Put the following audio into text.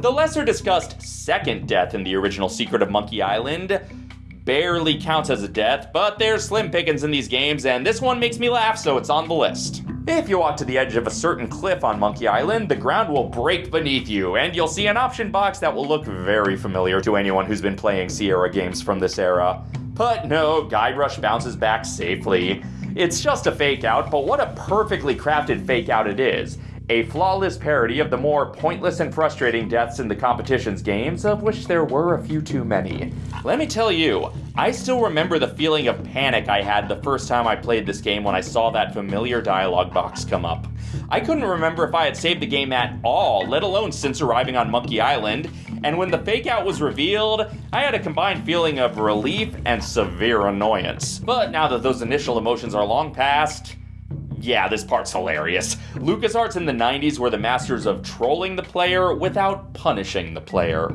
The lesser discussed second death in the original Secret of Monkey Island barely counts as a death, but there's slim pickings in these games, and this one makes me laugh, so it's on the list. If you walk to the edge of a certain cliff on Monkey Island, the ground will break beneath you, and you'll see an option box that will look very familiar to anyone who's been playing Sierra games from this era. But no, Guybrush bounces back safely. It's just a fake out, but what a perfectly crafted fake out it is a flawless parody of the more pointless and frustrating deaths in the competition's games, of which there were a few too many. Let me tell you, I still remember the feeling of panic I had the first time I played this game when I saw that familiar dialogue box come up. I couldn't remember if I had saved the game at all, let alone since arriving on Monkey Island, and when the fake out was revealed, I had a combined feeling of relief and severe annoyance. But now that those initial emotions are long past, yeah, this part's hilarious. LucasArts in the 90s were the masters of trolling the player without punishing the player.